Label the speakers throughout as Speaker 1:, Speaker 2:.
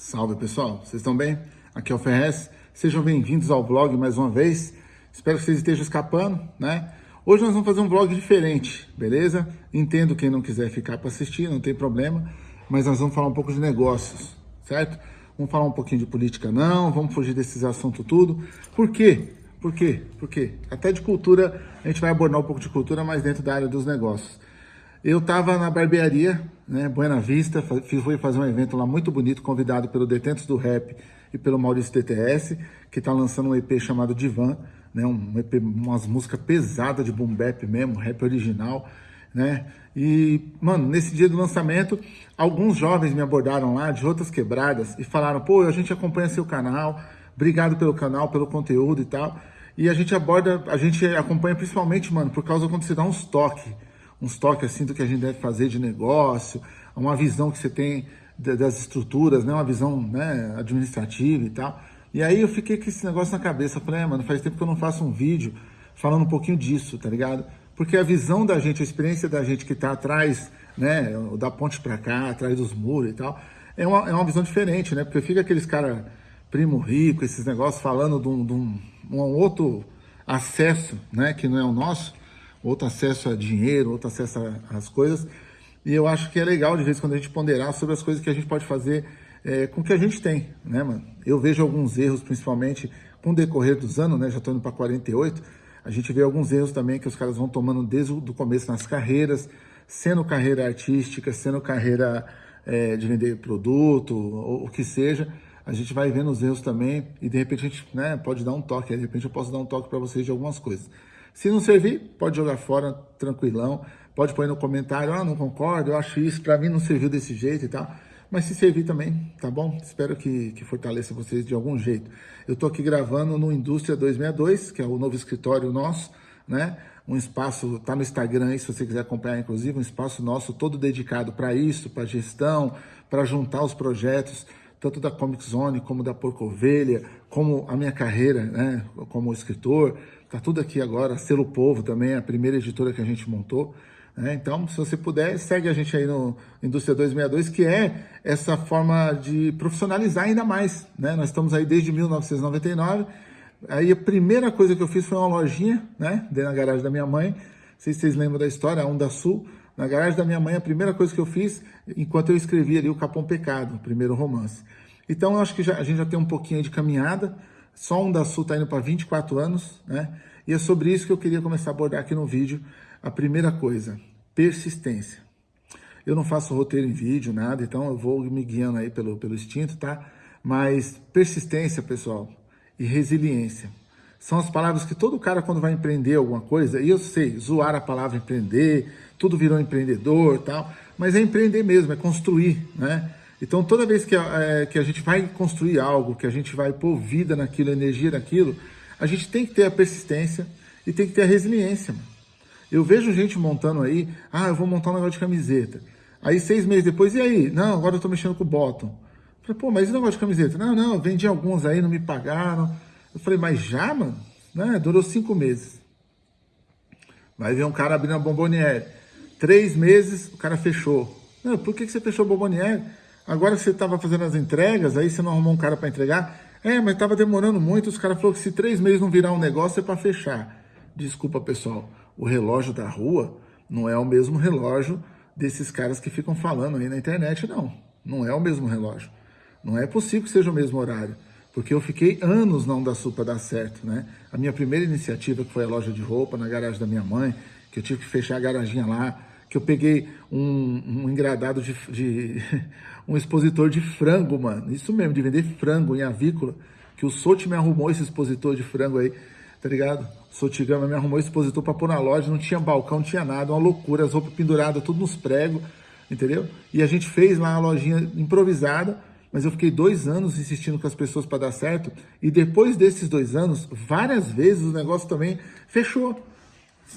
Speaker 1: Salve pessoal, vocês estão bem? Aqui é o Ferrez, sejam bem-vindos ao vlog mais uma vez. Espero que vocês estejam escapando, né? Hoje nós vamos fazer um vlog diferente, beleza? Entendo quem não quiser ficar para assistir, não tem problema, mas nós vamos falar um pouco de negócios, certo? Vamos falar um pouquinho de política não, vamos fugir desses assuntos tudo. Por quê? Por quê? Por quê? Até de cultura, a gente vai abordar um pouco de cultura, mas dentro da área dos negócios. Eu estava na barbearia, né, Buena Vista, fui fazer um evento lá muito bonito, convidado pelo Detentos do Rap e pelo Maurício TTS, que está lançando um EP chamado Divan, né, um EP, umas músicas pesadas de boom bap mesmo, rap original, né? E, mano, nesse dia do lançamento, alguns jovens me abordaram lá de outras quebradas e falaram, pô, a gente acompanha seu canal, obrigado pelo canal, pelo conteúdo e tal. E a gente aborda, a gente acompanha principalmente, mano, por causa quando você dá uns toques uns toques assim do que a gente deve fazer de negócio, uma visão que você tem das estruturas, né? uma visão né, administrativa e tal. E aí eu fiquei com esse negócio na cabeça, falei, é, mano, faz tempo que eu não faço um vídeo falando um pouquinho disso, tá ligado? Porque a visão da gente, a experiência da gente que tá atrás, né, da ponte para cá, atrás dos muros e tal, é uma, é uma visão diferente, né? Porque fica aqueles cara primo rico, esses negócios falando de um, de um, um outro acesso, né, que não é o nosso, outro acesso a dinheiro, outro acesso às coisas. E eu acho que é legal, de vez em quando, a gente ponderar sobre as coisas que a gente pode fazer é, com o que a gente tem, né, mano? Eu vejo alguns erros, principalmente com o decorrer dos anos, né? Já estou indo para 48. A gente vê alguns erros também que os caras vão tomando desde o começo nas carreiras, sendo carreira artística, sendo carreira é, de vender produto, ou o que seja. A gente vai vendo os erros também e de repente a gente né, pode dar um toque. De repente eu posso dar um toque para vocês de algumas coisas. Se não servir, pode jogar fora, tranquilão. Pode pôr no comentário, ah, não concordo, eu acho isso, para mim não serviu desse jeito e tal. Mas se servir também, tá bom? Espero que, que fortaleça vocês de algum jeito. Eu tô aqui gravando no Indústria 262, que é o novo escritório nosso, né? Um espaço, tá no Instagram aí, se você quiser acompanhar, inclusive, um espaço nosso todo dedicado para isso, para gestão, para juntar os projetos, tanto da Comic Zone, como da Porco Ovelha, como a minha carreira, né, como escritor, Tá tudo aqui agora, Selo Povo também, a primeira editora que a gente montou. Né? Então, se você puder, segue a gente aí no Indústria 262, que é essa forma de profissionalizar ainda mais. Né? Nós estamos aí desde 1999. Aí a primeira coisa que eu fiz foi uma lojinha, né? Dei na garagem da minha mãe. Não sei se vocês lembram da história, a Onda Sul. Na garagem da minha mãe, a primeira coisa que eu fiz, enquanto eu escrevia ali o Capão Pecado, o primeiro romance. Então, eu acho que já, a gente já tem um pouquinho de caminhada. Só um da Sul está indo para 24 anos, né? E é sobre isso que eu queria começar a abordar aqui no vídeo. A primeira coisa, persistência. Eu não faço roteiro em vídeo, nada, então eu vou me guiando aí pelo, pelo instinto, tá? Mas persistência, pessoal, e resiliência. São as palavras que todo cara, quando vai empreender alguma coisa, e eu sei, zoar a palavra empreender, tudo virou empreendedor tal, mas é empreender mesmo, é construir, né? Então, toda vez que a, é, que a gente vai construir algo, que a gente vai pôr vida naquilo, energia naquilo, a gente tem que ter a persistência e tem que ter a resiliência. Mano. Eu vejo gente montando aí, ah, eu vou montar um negócio de camiseta. Aí, seis meses depois, e aí? Não, agora eu tô mexendo com o bottom. falei, pô, mas e o negócio de camiseta? Não, não, vendi alguns aí, não me pagaram. Eu falei, mas já, mano? Né? Durou cinco meses. Vai ver um cara abrindo a bomboniere. Três meses, o cara fechou. Não, por que, que você fechou a bomboniere? Agora você estava fazendo as entregas, aí você não arrumou um cara para entregar. É, mas estava demorando muito, os caras falaram que se três meses não virar um negócio é para fechar. Desculpa, pessoal, o relógio da rua não é o mesmo relógio desses caras que ficam falando aí na internet, não. Não é o mesmo relógio. Não é possível que seja o mesmo horário. Porque eu fiquei anos não da para dar certo, né? A minha primeira iniciativa, que foi a loja de roupa na garagem da minha mãe, que eu tive que fechar a garaginha lá, que eu peguei um, um engradado de, de um expositor de frango, mano. Isso mesmo, de vender frango em avícola, que o Soti me arrumou esse expositor de frango aí, tá ligado? O Sotigama me arrumou esse expositor pra pôr na loja, não tinha balcão, não tinha nada, uma loucura, as roupas penduradas, tudo nos pregos, entendeu? E a gente fez lá uma lojinha improvisada, mas eu fiquei dois anos insistindo com as pessoas para dar certo, e depois desses dois anos, várias vezes o negócio também fechou.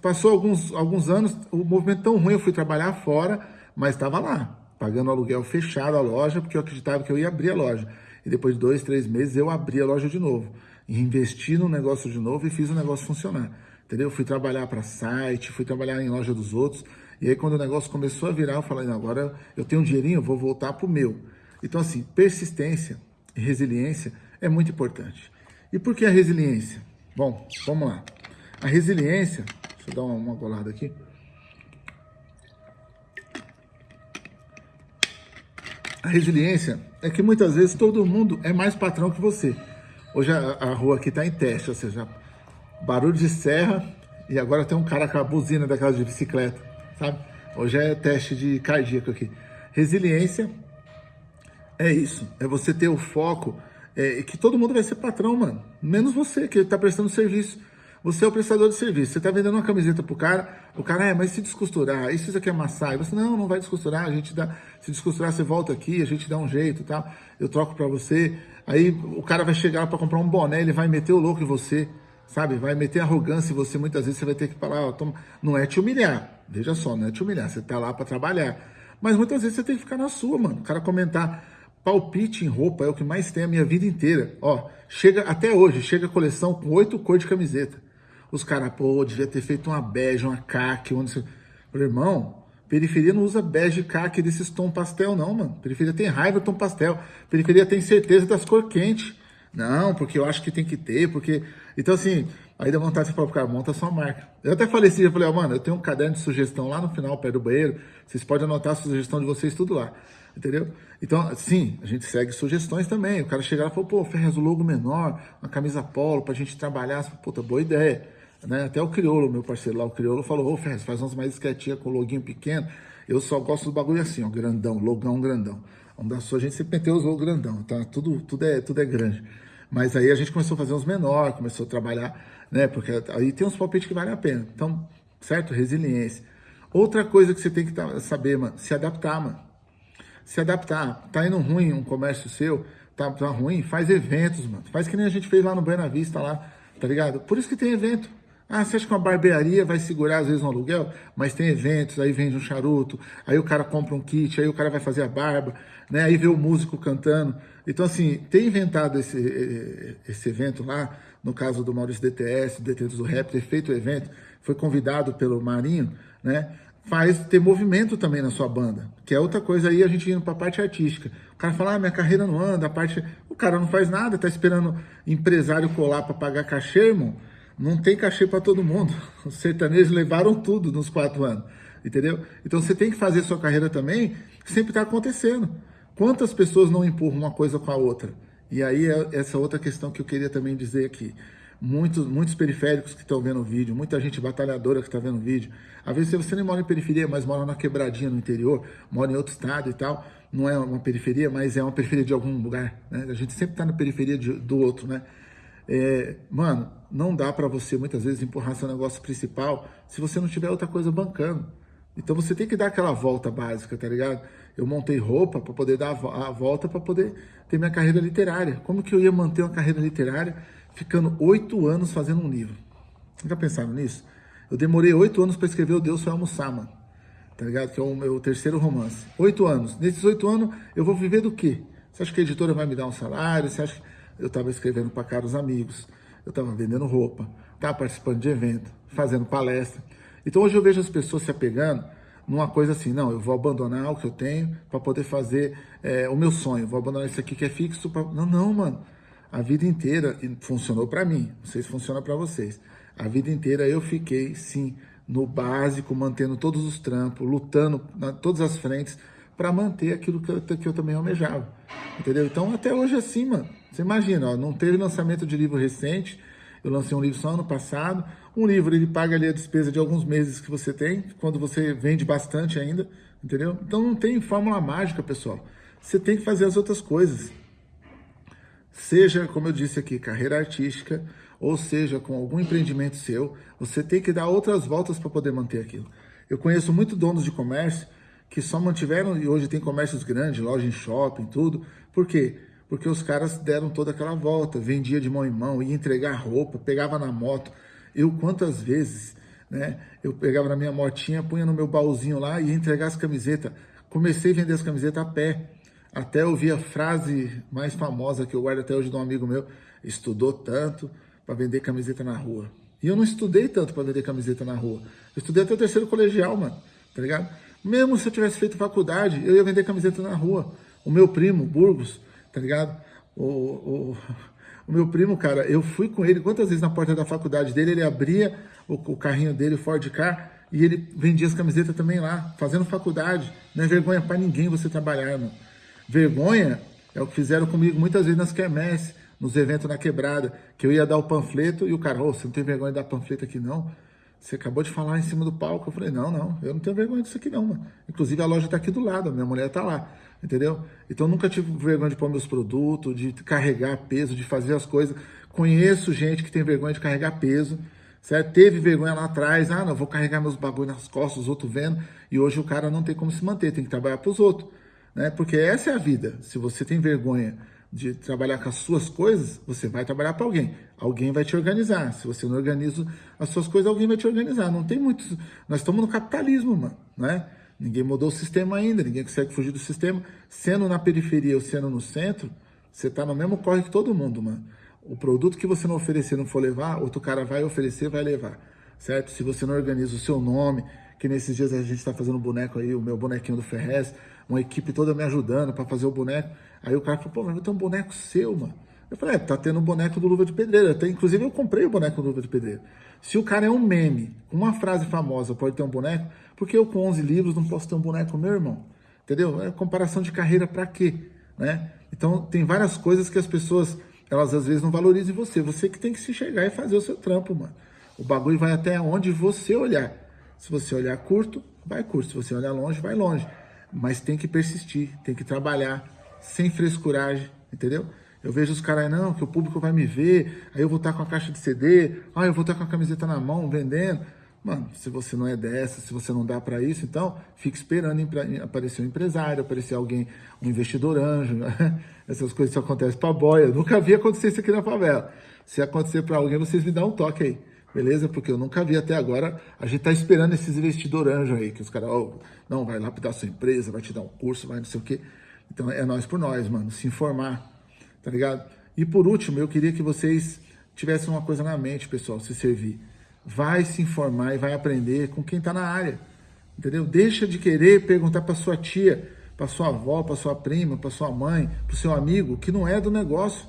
Speaker 1: Passou alguns, alguns anos, o movimento tão ruim, eu fui trabalhar fora, mas estava lá, pagando aluguel fechado a loja, porque eu acreditava que eu ia abrir a loja. E depois de dois, três meses, eu abri a loja de novo. Investi no negócio de novo e fiz o negócio funcionar. Entendeu? Fui trabalhar para site, fui trabalhar em loja dos outros. E aí, quando o negócio começou a virar, eu falei, agora eu tenho um dinheirinho, eu vou voltar para o meu. Então, assim, persistência e resiliência é muito importante. E por que a resiliência? Bom, vamos lá. A resiliência, deixa eu dar uma, uma golada aqui. A resiliência é que muitas vezes todo mundo é mais patrão que você. Hoje a, a rua aqui está em teste, ou seja, barulho de serra e agora tem um cara com a buzina daquela de bicicleta, sabe? Hoje é teste de cardíaco aqui. Resiliência é isso, é você ter o foco é, que todo mundo vai ser patrão, mano. Menos você, que está prestando serviço. Você é o prestador de serviço. Você está vendendo uma camiseta pro cara, o cara, é, mas se descosturar, isso isso aqui é amassar. E você, não, não vai descosturar, a gente dá, se descosturar, você volta aqui, a gente dá um jeito, tá? Eu troco para você. Aí o cara vai chegar para comprar um boné, ele vai meter o louco em você, sabe? Vai meter arrogância em você, muitas vezes você vai ter que falar, ó, toma... não é te humilhar. Veja só, não é te humilhar, você tá lá para trabalhar. Mas muitas vezes você tem que ficar na sua, mano. O cara comentar, palpite em roupa é o que mais tem a minha vida inteira. Ó, chega até hoje, chega a coleção com oito cores de camiseta. Os caras, pô, devia ter feito uma bege, uma caque, onde você... Irmão, periferia não usa bege, caque desses tom pastel, não, mano. Periferia tem raiva do tom pastel. Periferia tem certeza das cor quentes. Não, porque eu acho que tem que ter, porque... Então, assim, aí dá vontade de falar pro cara, monta a sua marca. Eu até falei assim, eu falei, ó, oh, mano, eu tenho um caderno de sugestão lá no final, perto do banheiro. Vocês podem anotar a sugestão de vocês tudo lá entendeu? Então, sim, a gente segue sugestões também. O cara chegar e falou, pô, Ferrez, o logo menor, uma camisa polo pra gente trabalhar. Puta, boa ideia. Né? Até o Criolo, meu parceiro lá, o Criolo, falou, ô, Ferrez, faz umas mais esquetinhas com o loguinho pequeno. Eu só gosto do bagulho assim, ó, grandão, logão grandão. Onde da sua gente sempre meteu os logos grandão, tá? Tudo, tudo, é, tudo é grande. Mas aí a gente começou a fazer uns menores, começou a trabalhar, né? Porque aí tem uns palpites que valem a pena. Então, certo? Resiliência. Outra coisa que você tem que saber, mano, se adaptar, mano se adaptar. Tá indo ruim um comércio seu, tá, tá ruim, faz eventos, mano. Faz que nem a gente fez lá no Buena Vista, lá, tá ligado? Por isso que tem evento. Ah, você acha que uma barbearia vai segurar às vezes um aluguel? Mas tem eventos, aí vende um charuto, aí o cara compra um kit, aí o cara vai fazer a barba, né? Aí vê o músico cantando. Então, assim, ter inventado esse, esse evento lá, no caso do Maurício DTS, Detentos do Rap, ter feito o evento, foi convidado pelo Marinho, né? faz ter movimento também na sua banda, que é outra coisa aí a gente indo para a parte artística. O cara fala, ah, minha carreira não anda, a parte... O cara não faz nada, tá esperando empresário colar para pagar cachê, irmão. Não tem cachê para todo mundo. Os sertanejos levaram tudo nos quatro anos, entendeu? Então você tem que fazer sua carreira também, sempre está acontecendo. Quantas pessoas não empurram uma coisa com a outra? E aí é essa outra questão que eu queria também dizer aqui muitos, muitos periféricos que estão vendo o vídeo, muita gente batalhadora que está vendo o vídeo. Às vezes você nem mora em periferia, mas mora na quebradinha no interior, mora em outro estado e tal. Não é uma periferia, mas é uma periferia de algum lugar. Né? A gente sempre está na periferia de, do outro, né? É, mano, não dá para você muitas vezes empurrar seu negócio principal se você não tiver outra coisa bancando. Então você tem que dar aquela volta básica, tá ligado? Eu montei roupa para poder dar a volta para poder ter minha carreira literária. Como que eu ia manter uma carreira literária ficando oito anos fazendo um livro. Nunca pensaram nisso? Eu demorei oito anos para escrever O Deus Foi Almoçar, mano. Tá ligado? Que é o meu terceiro romance. Oito anos. Nesses oito anos, eu vou viver do quê? Você acha que a editora vai me dar um salário? Você acha que eu estava escrevendo para caros amigos? Eu estava vendendo roupa, estava participando de evento, fazendo palestra. Então hoje eu vejo as pessoas se apegando numa coisa assim, não, eu vou abandonar o que eu tenho para poder fazer é, o meu sonho, vou abandonar isso aqui que é fixo. Pra... Não, não, mano a vida inteira, funcionou para mim, não sei se funciona para vocês, a vida inteira eu fiquei, sim, no básico, mantendo todos os trampos, lutando na todas as frentes para manter aquilo que eu, que eu também almejava, entendeu? Então, até hoje assim, mano, você imagina, ó, não teve lançamento de livro recente, eu lancei um livro só ano passado, um livro ele paga ali a despesa de alguns meses que você tem, quando você vende bastante ainda, entendeu? Então não tem fórmula mágica, pessoal. Você tem que fazer as outras coisas. Seja, como eu disse aqui, carreira artística, ou seja, com algum empreendimento seu, você tem que dar outras voltas para poder manter aquilo. Eu conheço muito donos de comércio que só mantiveram, e hoje tem comércios grandes, loja em shopping, tudo. Por quê? Porque os caras deram toda aquela volta, vendia de mão em mão, ia entregar roupa, pegava na moto. Eu, quantas vezes, né? Eu pegava na minha motinha, punha no meu baúzinho lá e ia entregar as camisetas. Comecei a vender as camisetas a pé. Até ouvi a frase mais famosa que eu guardo até hoje de um amigo meu, estudou tanto para vender camiseta na rua. E eu não estudei tanto para vender camiseta na rua. Eu estudei até o terceiro colegial, mano, tá ligado? Mesmo se eu tivesse feito faculdade, eu ia vender camiseta na rua. O meu primo, Burgos, tá ligado? O, o, o meu primo, cara, eu fui com ele quantas vezes na porta da faculdade dele, ele abria o, o carrinho dele, o Ford Car, e ele vendia as camisetas também lá, fazendo faculdade. Não é vergonha para ninguém você trabalhar, irmão. Vergonha é o que fizeram comigo muitas vezes nas quermesses, nos eventos na quebrada, que eu ia dar o panfleto e o cara, ô, oh, você não tem vergonha de dar panfleto aqui não? Você acabou de falar em cima do palco. Eu falei, não, não, eu não tenho vergonha disso aqui não, mano. Inclusive a loja tá aqui do lado, a minha mulher tá lá, entendeu? Então nunca tive vergonha de pôr meus produtos, de carregar peso, de fazer as coisas. Conheço gente que tem vergonha de carregar peso, certo? Teve vergonha lá atrás, ah, não, vou carregar meus bagulho nas costas, os outros vendo, e hoje o cara não tem como se manter, tem que trabalhar para os outros, né? Porque essa é a vida. Se você tem vergonha de trabalhar com as suas coisas, você vai trabalhar para alguém. Alguém vai te organizar. Se você não organiza as suas coisas, alguém vai te organizar. Não tem muitos. Nós estamos no capitalismo, mano, né? Ninguém mudou o sistema ainda, ninguém consegue fugir do sistema. Sendo na periferia ou sendo no centro, você está no mesmo corre que todo mundo, mano. O produto que você não oferecer, não for levar, outro cara vai oferecer, vai levar, certo? Se você não organiza o seu nome, que nesses dias a gente está fazendo boneco aí, o meu bonequinho do Ferrez, uma equipe toda me ajudando para fazer o boneco. Aí o cara falou, pô, mas eu tenho um boneco seu, mano. Eu falei, é, tá tendo um boneco do Luva de Pedreiro. Até, inclusive eu comprei o boneco do Luva de Pedreiro. Se o cara é um meme, uma frase famosa pode ter um boneco, porque eu com 11 livros não posso ter um boneco meu irmão? Entendeu? É comparação de carreira para quê? Né? Então tem várias coisas que as pessoas, elas às vezes não valorizam você. Você que tem que se chegar e fazer o seu trampo, mano. O bagulho vai até onde você olhar. Se você olhar curto, vai curto. Se você olhar longe, vai longe. Mas tem que persistir, tem que trabalhar, sem frescuragem, entendeu? Eu vejo os caras, não, que o público vai me ver, aí eu vou estar com a caixa de CD, ah, eu vou estar com a camiseta na mão, vendendo. Mano, se você não é dessa, se você não dá para isso, então fique esperando aparecer um empresário, aparecer alguém, um investidor anjo. Essas coisas só acontecem para boia. Eu nunca vi acontecer isso aqui na favela. Se acontecer para alguém, vocês me dão um toque aí. Beleza? Porque eu nunca vi até agora. A gente tá esperando esses investidor anjo aí, que os caras, oh, não, vai lapidar sua empresa, vai te dar um curso, vai não sei o quê. Então é nós por nós, mano, se informar, tá ligado? E por último, eu queria que vocês tivessem uma coisa na mente, pessoal, se servir. Vai se informar e vai aprender com quem tá na área, entendeu? Deixa de querer perguntar para sua tia, para sua avó, para sua prima, para sua mãe, para seu amigo, que não é do negócio.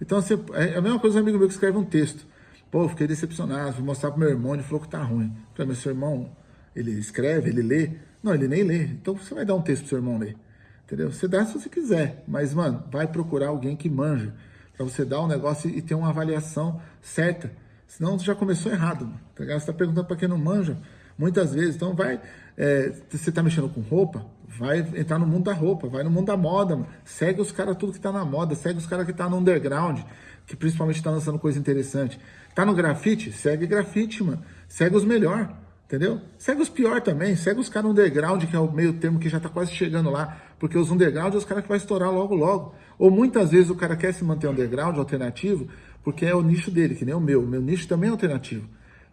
Speaker 1: Então, você, é a mesma coisa um amigo meu que escreve um texto. Pô, fiquei decepcionado, vou mostrar pro meu irmão, ele falou que tá ruim. Eu falei, mas seu irmão, ele escreve, ele lê? Não, ele nem lê. Então você vai dar um texto pro seu irmão ler. Entendeu? Você dá se você quiser, mas, mano, vai procurar alguém que manja, para você dar um negócio e ter uma avaliação certa. Senão você já começou errado. Tá você tá perguntando para quem não manja, muitas vezes. Então vai, é, você tá mexendo com roupa, vai entrar no mundo da roupa, vai no mundo da moda, mano. Segue os caras tudo que tá na moda, segue os caras que tá no underground, que principalmente tá lançando coisa interessante. Tá no grafite? Segue grafite, mano. Segue os melhor. Entendeu? Segue os pior também, segue os caras underground, que é o meio termo que já tá quase chegando lá, porque os underground é os caras que vai estourar logo logo. Ou muitas vezes o cara quer se manter underground, alternativo, porque é o nicho dele, que nem o meu. O meu nicho também é alternativo.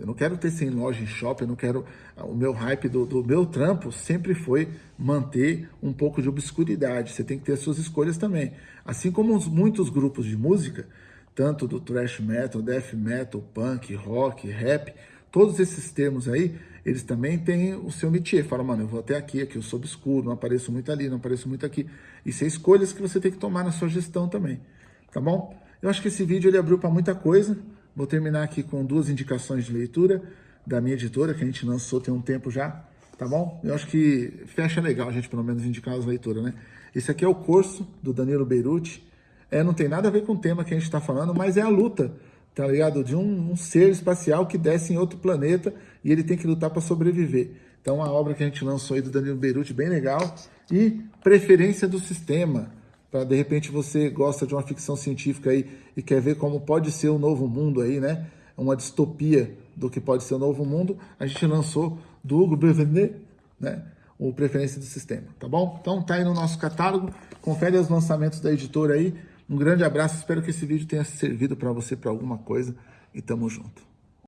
Speaker 1: Eu não quero ter sem loja em shopping, eu não quero. O meu hype do, do, meu trampo sempre foi manter um pouco de obscuridade. Você tem que ter as suas escolhas também. Assim como os, muitos grupos de música, tanto do thrash metal, death metal, punk, rock, rap, Todos esses termos aí, eles também têm o seu métier. Fala, mano, eu vou até aqui, aqui eu sou obscuro, não apareço muito ali, não apareço muito aqui. Isso é escolhas que você tem que tomar na sua gestão também, tá bom? Eu acho que esse vídeo ele abriu para muita coisa. Vou terminar aqui com duas indicações de leitura da minha editora, que a gente lançou tem um tempo já, tá bom? Eu acho que fecha legal a gente pelo menos indicar as leituras, né? Esse aqui é o curso do Danilo Beirute. É, não tem nada a ver com o tema que a gente está falando, mas é a luta tá ligado? De um, um, ser espacial que desce em outro planeta e ele tem que lutar para sobreviver. Então, uma obra que a gente lançou aí do Danilo Beirute, bem legal. E Preferência do Sistema, para de repente você gosta de uma ficção científica aí e quer ver como pode ser o novo mundo aí, né? Uma distopia do que pode ser o novo mundo. A gente lançou do Hugo Bevenet, né? O Preferência do Sistema, tá bom? Então tá aí no nosso catálogo, confere os lançamentos da editora aí, um grande abraço, espero que esse vídeo tenha servido para você para alguma coisa e tamo junto.